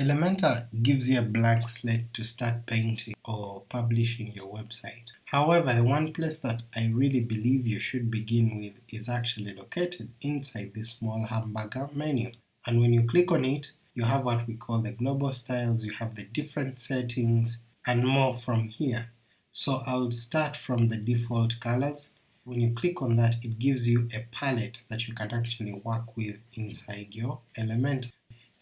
Elementor gives you a blank slate to start painting or publishing your website. However, the one place that I really believe you should begin with is actually located inside this small hamburger menu. And when you click on it, you have what we call the global styles, you have the different settings, and more from here. So I'll start from the default colors. When you click on that, it gives you a palette that you can actually work with inside your Elementor.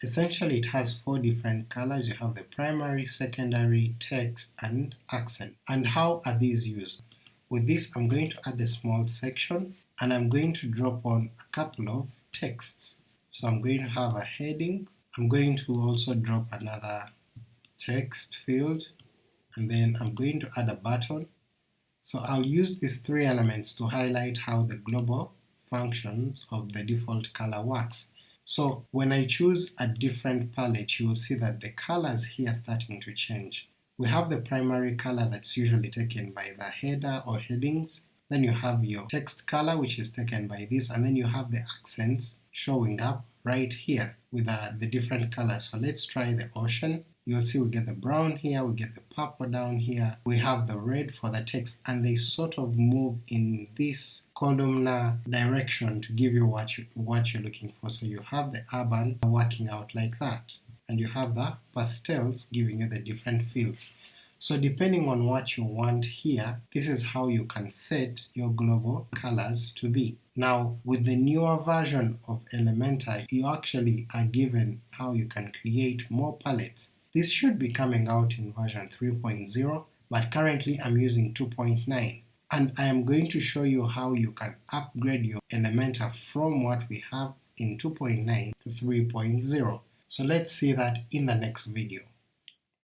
Essentially it has four different colors, you have the primary, secondary, text, and accent. And how are these used? With this I'm going to add a small section, and I'm going to drop on a couple of texts. So I'm going to have a heading, I'm going to also drop another text field, and then I'm going to add a button. So I'll use these three elements to highlight how the global functions of the default color works. So when I choose a different palette, you will see that the colors here are starting to change. We have the primary color that's usually taken by the header or headings, then you have your text color which is taken by this, and then you have the accents showing up right here with uh, the different colors. So let's try the ocean, you'll see we get the brown here, we get the purple down here, we have the red for the text, and they sort of move in this columnar direction to give you what, you, what you're looking for. So you have the urban working out like that, and you have the pastels giving you the different fields. So depending on what you want here, this is how you can set your global colors to be. Now with the newer version of Elementor, you actually are given how you can create more palettes this should be coming out in version 3.0, but currently I'm using 2.9 and I am going to show you how you can upgrade your Elementor from what we have in 2.9 to 3.0. So let's see that in the next video.